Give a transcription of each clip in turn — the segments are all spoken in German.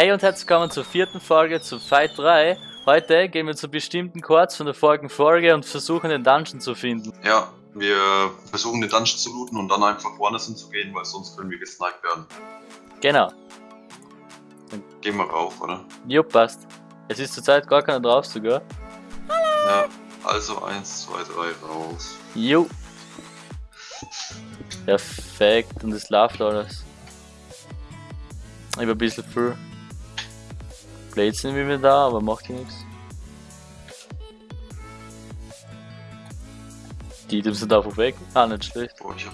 Hey und herzlich willkommen zur vierten Folge zu Fight 3. Heute gehen wir zu bestimmten Chords von der vorigen Folge und versuchen den Dungeon zu finden. Ja, wir versuchen den Dungeon zu looten und dann einfach woanders hinzugehen, weil sonst können wir gesniped werden. Genau. Gehen wir rauf, oder? Jo, passt. Es ist zurzeit gar keiner drauf sogar. Ja, also 1, 2, 3 raus. Jo. Perfekt, und es läuft alles. Ich war ein bisschen viel. Blades sind wieder da, aber macht ja nichts. Die Items sind einfach weg. Ah, nicht schlecht. Oh, hab...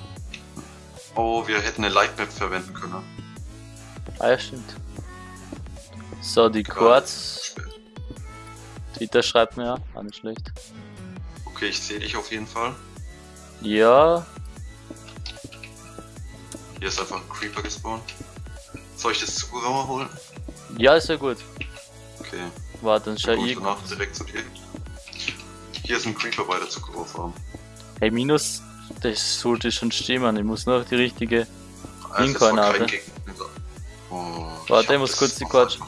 oh, wir hätten eine Lightmap verwenden können. Ah, ja, stimmt. So, die Chords. Twitter schreibt mir ja. Ah, nicht schlecht. Okay, ich sehe dich auf jeden Fall. Ja, Hier ist einfach ein Creeper gespawnt. Soll ich das Zugerauer holen? ja, ist ja gut. Okay, Warte, dann schau ich. danach dir. Hier ist ein Creeper bei der Zugerauerfarm. Hey, Minus, das sollte schon stimmen. Ich muss nur die richtige. Also, war kein Gegner. Oh, Warte, ich muss kurz die Quatsch-.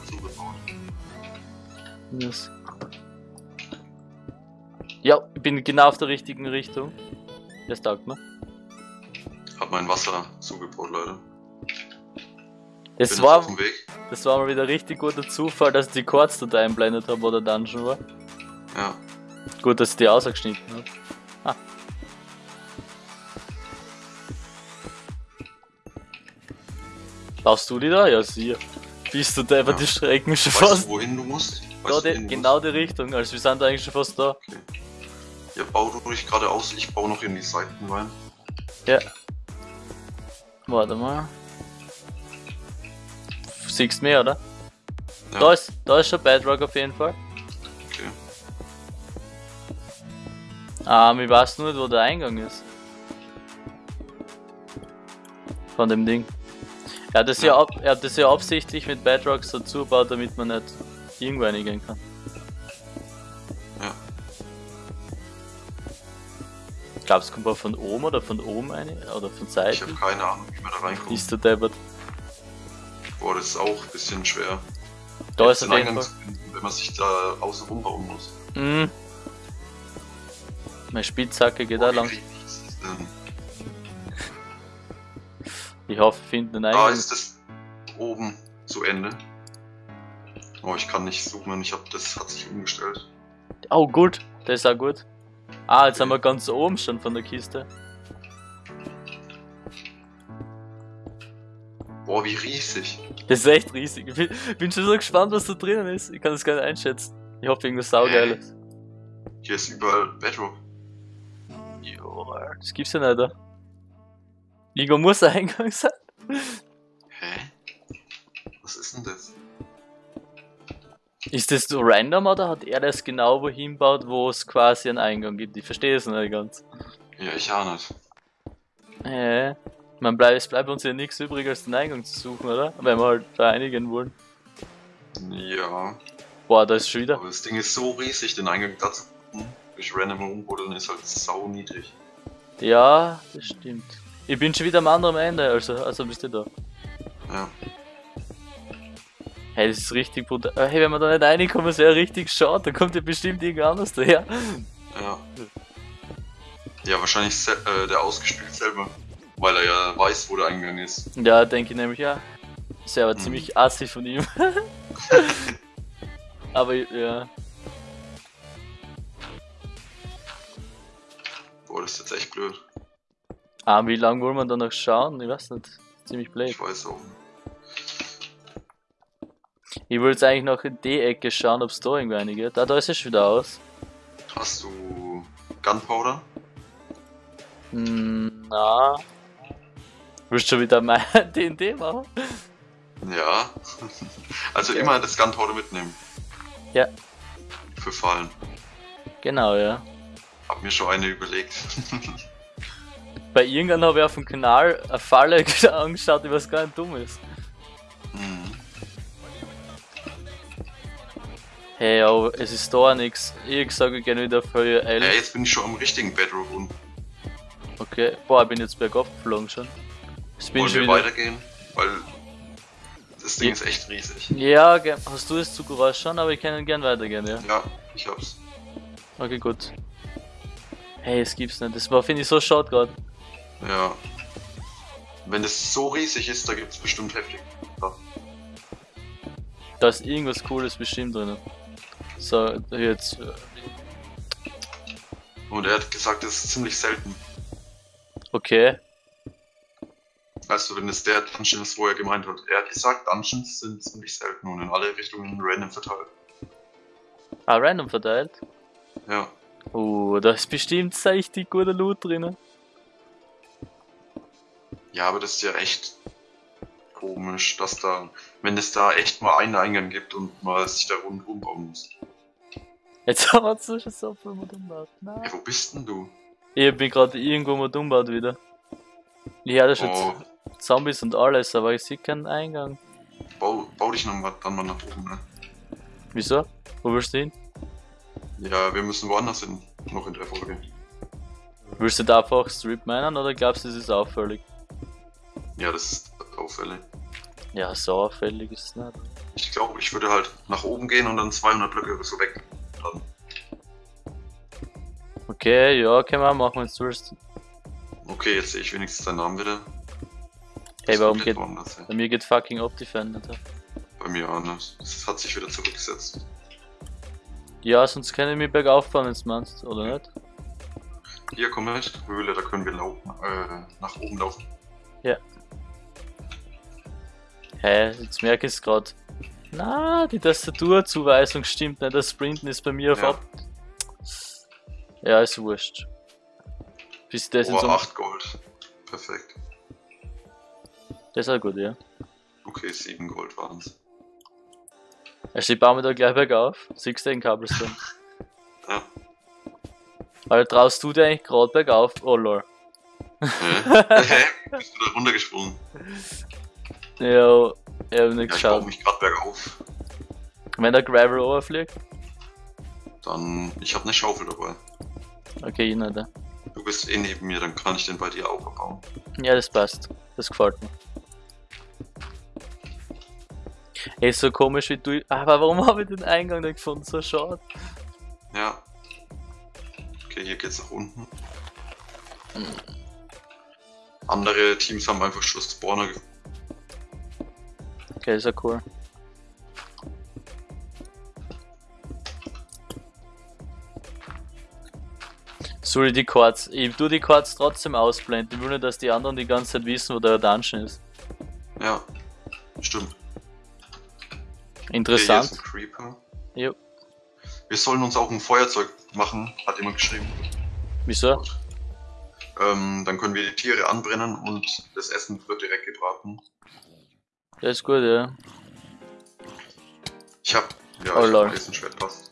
Minus. Ja, ich bin genau auf der richtigen Richtung. Das taugt mir. Hab mein Wasser zugebaut, Leute. Das war, das war mal wieder richtig guter Zufall, dass ich die Chords dort einblendet habe, wo der Dungeon war. Ja. Gut, dass ich die ausgeschnitten habe. Ah. Brauchst du die da? Ja, sicher. Bist du da, Ja. die schrecken schon Weißt fast. du, wohin du musst? Da, Weißt du, die, genau die Richtung, also wir sind eigentlich schon fast da. musst? Ja, bau du ruhig geradeaus, ich baue noch in die Seiten rein. Ja. Warte mal. Siehst mehr, oder? Ja. Da ist, da ist schon Bedrock auf jeden Fall. Okay. Ah, ich weiß nur nicht, wo der Eingang ist. Von dem Ding. Er hat das ja, Ja. ab, er hat das ja absichtlich mit Bedrock so zugebaut, damit man nicht irgendwo reingehen kann. Ja. Glaubst du, kommt man von oben oder von oben eine? Oder von Ich Seiten? habe keine Ahnung, wie man da reinkommt. Ist der deppert. Boah, das ist auch ein bisschen schwer. Da ist den jeden Eingang zu finden, wenn man sich da außen rum bauen muss. Mhm. Meine Spitzhacke geht Boah, wie lang. das? Ich hoffe, wir finden den Da Eingang. ist es oben zu Ende. Oh, ich kann nicht zoomen, ich hab das hat sich umgestellt. Oh, gut. Das ist auch gut. Ah, jetzt sind wir ganz oben schon von der Kiste. Boah, wie riesig. Das ist echt riesig. Ich bin, schon so gespannt, was da drinnen ist. Ich kann das gar nicht einschätzen. Ich hoffe, irgendwas saugeiles. Hier ist überall Bedrock. Jo, das gibt's ja nicht, da. Irgendwo muss ein Eingang sein. Hä? Was ist denn das? Ist das so random oder hat er das genau wohin baut, wo es quasi einen Eingang gibt? Ich verstehe es nicht ganz. Ja, ich auch nicht. Äh, man bleibt, es bleibt uns ja nichts übrig, als den Eingang zu suchen, oder? Wenn wir halt vereinigen wollen. Ja, Boah, da ist schon wieder. aber das Ding ist so riesig, den Eingang dazu durch random rumbuddeln ist halt sau niedrig. Ja, das stimmt. Ich bin schon wieder am anderen Ende, also, also bist du da. Ja. Hey, das ist richtig brutal. Äh, Hey, wenn wir da nicht reinkommen, ist ja richtig schade. Da kommt ja bestimmt irgendwer anders daher. Ja. Ja, wahrscheinlich äh, der ausgespielt selber. Weil er ja weiß, wo der Eingang ist. Ja, denke ich nämlich ja. Ist ja aber Mhm. ziemlich assi von ihm. aber ja. Boah, das ist jetzt echt blöd. Ah, wie lange wollen wir da noch schauen? Ich weiß nicht. Ziemlich blöd. Ich weiß auch. Ich will jetzt eigentlich noch in die Ecke schauen, ob es da irgendwo eine geht. Ah, da ist es schon wieder aus. Hast du Gunpowder? Hm, na. Willst du schon wieder mein D&D machen? Ja. also Ja. immer das Gunpowder mitnehmen. Ja. Für Fallen. Genau, ja. Hab mir schon eine überlegt. Bei irgendwann habe ich auf dem Kanal eine Falle angeschaut, die was gar nicht dumm ist. Mhm. Hey, aber es ist da nix. Ich sage gerne wieder für L. Ja, jetzt bin ich schon am richtigen unten. Okay. Boah, ich bin jetzt bergab geflogen schon. Bin Wollen ich wir weitergehen? Weil Das Ding Ja. ist echt riesig. Ja, hast du das Zuggeräusch schon, aber ich kann gern weitergehen, ja. Ja, ich hab's. Okay, gut. Hey, es gibt's nicht. Das war, finde ich, so schade gerade. Ja. Wenn das so riesig ist, da gibt's bestimmt heftig. Ja. Da ist irgendwas Cooles bestimmt drin. So, jetzt. äh, Und er hat gesagt, das ist ziemlich selten. Okay. Also wenn es der Dungeon ist, wo er gemeint hat. Er hat gesagt, Dungeons sind ziemlich selten und in alle Richtungen random verteilt. Ah, random verteilt. Ja. Oh, da ist bestimmt richtig guter Loot drin. Ja, aber das ist ja echt komisch, dass da, wenn es da echt mal einen Eingang gibt und mal sich da rundherum bauen muss. Jetzt haben wir schon so viel umgebaut. Nein. Ja, wo bist denn du? Ich bin gerade irgendwo mal umgebaut wieder. Ich höre schon Oh, Zombies und alles, aber ich sehe keinen Eingang. bau, bau dich noch dann mal nach oben, ne? Wieso? Wo willst du hin? Ja, wir müssen woanders hin, noch in der Folge. Willst du da einfach Strip meinen oder glaubst du, das ist auffällig? Ja, das ist auffällig. Ja, so auffällig ist es nicht. Ich glaube, ich würde halt nach oben gehen und dann 200 Blöcke oder so weg. Dann. Okay, ja, können wir machen, wenn du willst. Okay, jetzt sehe ich wenigstens deinen Namen wieder. Hey, warum geht. Bei mir geht fucking Optifender da. Bei mir anders. Es hat sich wieder zurückgesetzt. Ja, sonst kann ich mich bergauf fahren, wenn du meinst, oder nicht? Hier, komm mit. Höhle, da können wir laufen, äh, nach oben laufen. Hä, jetzt merke ich es gerade. Na, die Tastaturzuweisung stimmt nicht. Das Sprinten ist bei mir auf Ja. Ab. Ja, ist wurscht. Bis das in Oh, so. 8 Gold. Perfekt. Das ist auch gut, ja. Okay, 7 Gold waren's. Also ich baue mir da gleich bergauf. Siehst du den Cobblestone? Ja. Alter, traust du dir eigentlich gerade bergauf? Oh lol. Hä? Hä? Bist du da runtergesprungen? Ja, ich hab nicht Ja, ich geschaut. baue mich gerade bergauf. Wenn der Gravel overfliegt? Dann, ich habe eine Schaufel dabei. Okay, ich nicht. Du bist eh neben mir, dann kann ich den bei dir auch abbauen. Ja, das passt. Das gefällt mir. Ey, so komisch wie du. Aber warum habe ich den Eingang nicht gefunden? So schade. Ja. Okay, hier geht's nach unten. Andere Teams haben einfach schon Spawner gefunden. Okay, ist ja cool. Ich die Chords? Ich tu die Chords trotzdem ausblenden. Ich will nicht, dass die anderen die ganze Zeit wissen, wo der Dungeon ist. Ja, stimmt. Interessant. Jo. Wir sollen uns auch ein Feuerzeug machen, hat jemand geschrieben. Wieso? Ähm, dann können wir die Tiere anbrennen und das Essen wird direkt gebraten. Das ist gut, ja. Ich hab, ja, Oh, ich lol. hab ein Eisenschwert passt.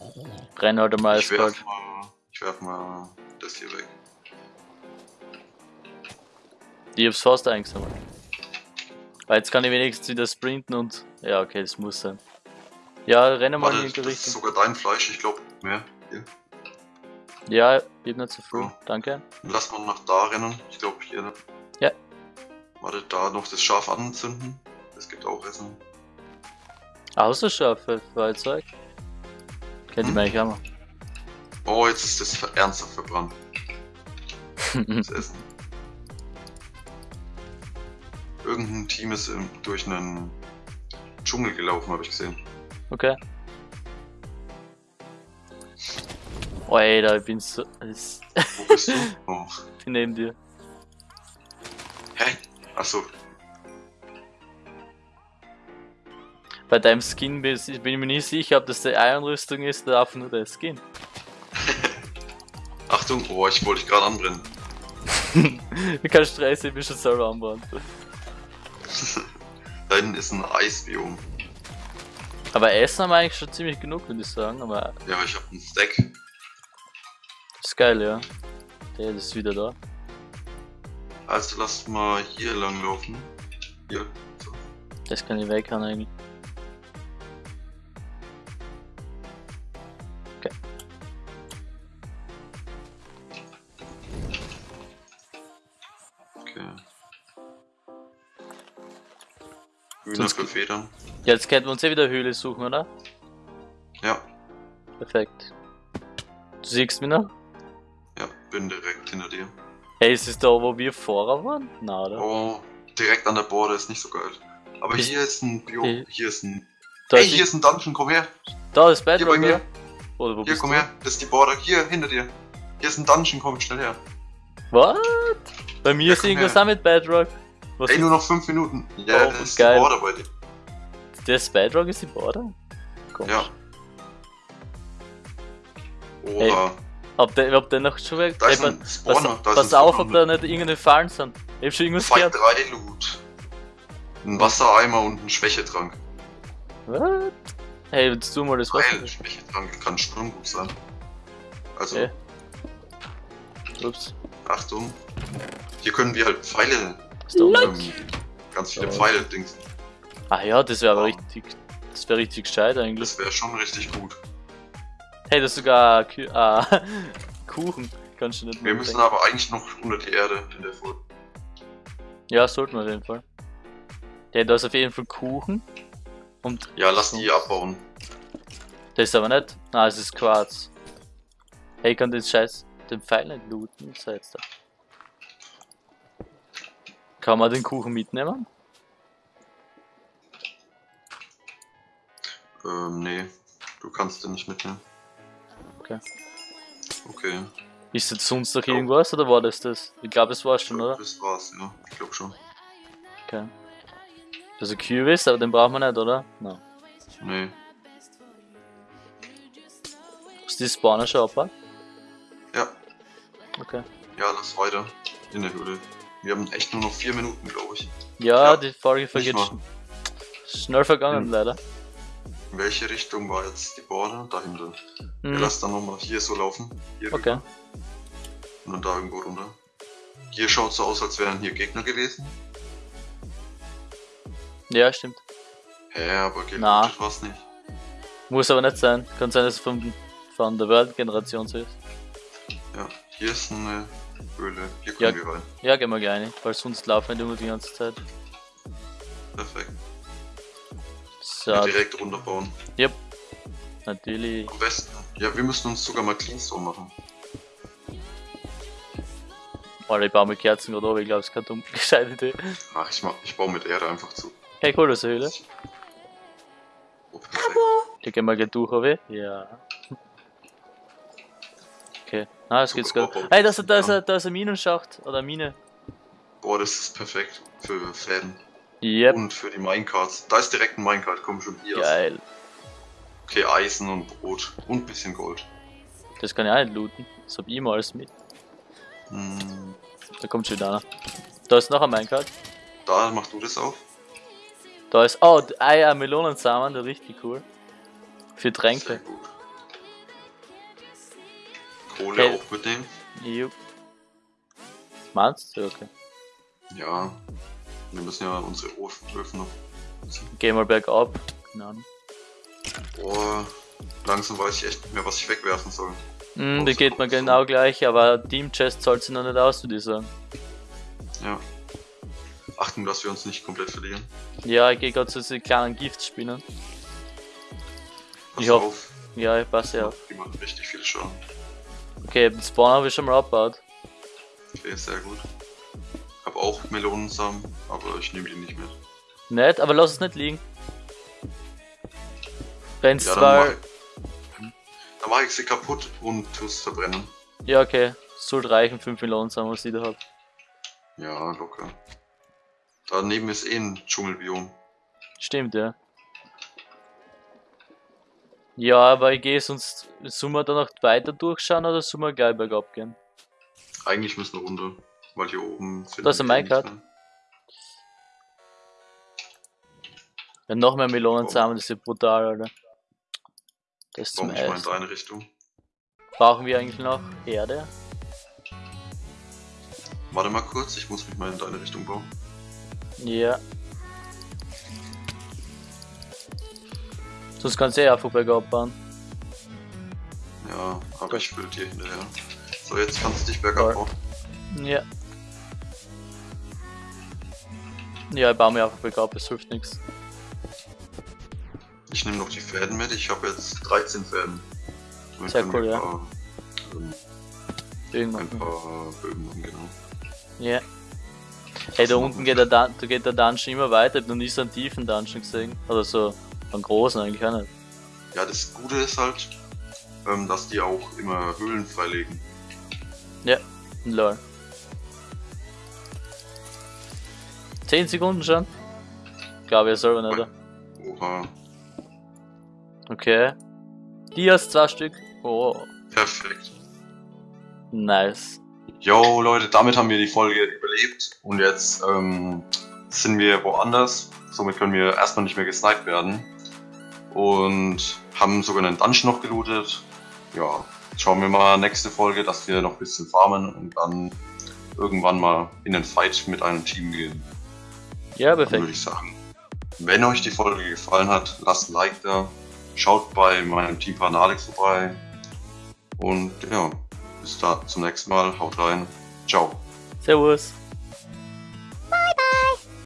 Renn halt mal Ich werf mal, ich werf mal das hier weg. Ich hab's fast eingesammelt. Weil jetzt kann ich wenigstens wieder sprinten und. Ja, okay, das muss sein. Ja, renne mal Warte, in die das ist Richtung. sogar dein Fleisch, ich glaube mehr. Hier. Ja, hab nicht so viel. Oh. Danke. Lass mal nach da rennen. Ich glaube hier. Ja. Warte, da noch das Schaf anzünden. Das gibt auch Essen. Außer Schafe, Feuerzeug. Ich Hm? mir eigentlich auch. Oh, jetzt ist das ernsthaft verbrannt. Das Essen. Irgendein Team ist durch einen Dschungel gelaufen, habe ich gesehen. Okay. Oh, ey, da ich bin so. Wo bist du? Oh. bin neben dir. Hä? Achso, Bei deinem Skin bin ich mir nicht sicher, ob das die Iron-Rüstung ist oder einfach nur der Skin. Achtung, oh, ich wollte dich gerade anbrennen. Kein Stress, ich bin schon selber anbauen. Da hinten ist ein Eisbiom. Aber Essen haben wir eigentlich schon ziemlich genug, würde ich sagen. Aber Ja, ich habe einen Stack. ist geil, ja. Der ist wieder da. Also lasst mal hier lang laufen. Hier. So. Das kann ich weghauen eigentlich. Federn. Jetzt könnten wir uns eh wieder Höhle suchen, oder? Ja, Perfekt. Du siehst mich noch? ja, bin direkt hinter dir. Hey, ist es da, wo wir vorher waren? Na, oder? Oh, direkt an der Border ist nicht so geil. Aber Ist- hier ist ein Bio, Äh, hier ist ein. Da, Hey, hier ist ein Dungeon, komm her. da ist Hier bei Bedrock, mir. oder? Wo Hier, bist komm du? her. Das ist die Border. Hier, hinter dir. Hier ist ein Dungeon, komm schnell her. What? Bei mir Ja, ist irgendwas her. auch mit Bedrock. Was Ey, nur noch 5 Minuten. Ja, Oh, das ist geil. die Border bei dir. Der Bedrock ist die Border? Komisch. Ja. Oha. Ob der, ob der noch schon weg Da ist Ey, pass, pass auf, ob da nicht irgendeine Fallen sind. Ich hab schon irgendwas Fight gehört. 3 Loot. Ein Wassereimer und ein Schwächetrank. What? Hey, willst du mal das Wasser? Geil, Schwächetrank kann gut sein. Also, Okay. Ups. Achtung. Hier können wir halt Pfeile, ähm, ganz viele. Pfeile dings. Ah ja, das wäre aber Oh. richtig. Das wäre richtig gescheit eigentlich. Das wäre schon richtig gut. Hey, das ist sogar Kü ah, Kuchen. Kannst du nicht Wir müssen denken. aber eigentlich noch unter die Erde in der Folge. Ja, sollten wir auf jeden Fall. Ja, da ist auf jeden Fall Kuchen. Und Ja, lass die abbauen. das ist aber nicht. Ah, es ist Quarz. Hey, ich kann den Scheiß, den Pfeil nicht looten. Was heißt da? Kann man den Kuchen mitnehmen? Ähm, nee. Du kannst den nicht mitnehmen. Okay. Okay. Ist jetzt sonst noch irgendwas oder war das das? Ich glaube, es war schon, oder? Das war's, ja. Ich glaube schon. Okay. Also Kürbis, aber den brauchen wir nicht, oder? Nein. Nee. Ist die Spawner schon abgebaut? Ja. Okay. Ja, lass weiter. In der Höhle. Wir haben echt nur noch vier Minuten, glaube ich. Ja, Ja, die Folge vergeht schnell vergangen, Hm. leider. In welche Richtung war jetzt die Border? Da hinten. Wir Hm. lassen dann nochmal hier so laufen. Hier Okay. rüber. Und dann da irgendwo runter. Hier schaut so aus, als wären hier Gegner gewesen. Ja, stimmt. Hä, aber gelootet war's nicht. Muss aber nicht sein. Kann sein, dass es von, von der World-Generation so ist. Ja, hier ist eine Höhle. Hier Ja. können wir rein. Ja, gehen wir gleich rein, weil sonst laufen wir immer die ganze Zeit. Perfekt. Ja, direkt runterbauen. natürlich. Am besten. Ja, wir müssen uns sogar mal Cleanstone machen. Alter, ich baue mir Kerzen gerade auf, ich glaube, es ist keine dumme gescheite Idee. Ach, ich, mach, ich baue mit Erde einfach zu. Hey, cool, das ist eine Höhle. Oh, gehen wir gleich durch, oder? Ja. Okay. Ah, es geht's gut. Hey, da ist, da, ist, da ist ein Minenschacht. Oder eine Mine. Boah, das ist perfekt für Fäden. Yep. Und für die Minecarts. Da ist direkt ein Minecart, komm schon hier. Geil. Okay, Eisen und Brot. Und ein bisschen Gold. Das kann ich auch nicht looten. Das hab ich immer alles mit. Hm, Da kommt schon wieder einer. Da ist noch ein Minecart. da mach du das auf. Da ist. Oh, Eier, Melonensamen, der richtig cool. Für Sehr Tränke. gut. Kohle Hey. auch mitnehmen. Jupp. Meinst du? Okay. Ja. Wir müssen ja unsere Öfen Öfen noch. Geh mal bergab. Keine Ahnung. Boah, langsam weiß ich echt nicht mehr, was ich wegwerfen soll. Hm, die geht mir genau gleich, aber Team Chest zahlt sie noch nicht aus, würde ich sagen. Ja. Achten, dass wir uns nicht komplett verlieren. Ja, ich gehe gerade zu diesen kleinen Giftspinnen. Pass Ich auf. Ja, ich passe auf. Die machen richtig viel Schaden. Okay, den Spawn habe ich schon mal abgebaut. Okay, sehr gut. Hab auch Melonensamen, aber ich nehme die nicht mit. Nett, aber lass es nicht liegen. Wenn's Ja, dann zwar. mach, dann mach ich sie kaputt und tu's verbrennen. Ja, okay. Sollte reichen, 5 Millionen sagen, was ich da hab. Ja, locker. Daneben ist eh ein Dschungelbiom. Stimmt, ja. Ja, aber ich gehe sonst. Sollen wir da noch weiter durchschauen oder sollen wir gleich bergab gehen? Eigentlich müssen wir runter, weil hier oben finden Da ist ein mehr. Ja, noch mehr Melonensamen, das ist ja brutal, Alter. Das zum Warum ich mal in deine Richtung? Brauchen wir eigentlich noch Erde? Warte mal kurz, ich muss mich mal in deine Richtung bauen. Ja. Sonst kannst du eh einfach bergab bauen. Ja, aber ich will dir hinterher. So, jetzt kannst du dich bergab bauen. Ja. Ja, ich baue mir einfach bergab, es hilft nichts. nehme noch die Fäden mit. Ich habe jetzt 13 Fäden. Dann Sehr cool, ja. Ein paar, ähm, Irgendwann. ein paar Bögen machen, genau. Ja. Hey, da unten geht der, Dun da geht der Dungeon immer weiter. Ich hab noch nie so einen tiefen Dungeon gesehen. Oder so einen großen eigentlich auch nicht. Ja, das Gute ist halt, ähm, dass die auch immer Höhlen freilegen. Lol. 10 Sekunden schon? Glaube ich selber nicht. Oha, Okay. Die hast zwei Stück. Oh, perfekt. nice. Jo Leute, damit haben wir die Folge überlebt und jetzt ähm, sind wir woanders. Somit können wir erstmal nicht mehr gesniped werden. Und haben sogar einen Dungeon noch gelootet. Ja, schauen wir mal nächste Folge, dass wir noch ein bisschen farmen und dann irgendwann mal in den Fight mit einem Team gehen. Ja, Dann würde perfekt. ich sagen. Wenn euch die Folge gefallen hat, lasst ein Like da. Schaut bei meinem Teampartner Alex vorbei. Und ja, bis da zum nächsten Mal. Haut rein. Ciao. Servus.